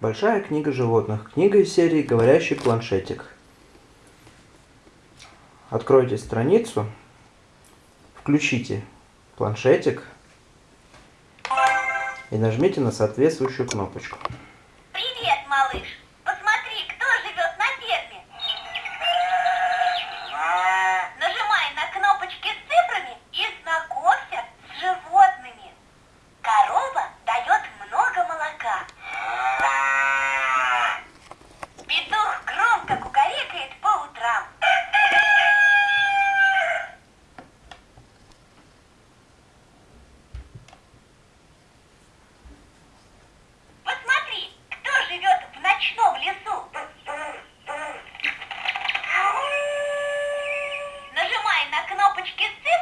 Большая книга животных. Книга из серии «Говорящий планшетик». Откройте страницу, включите планшетик и нажмите на соответствующую кнопочку. Привет, малыш. esqueci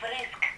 fresca.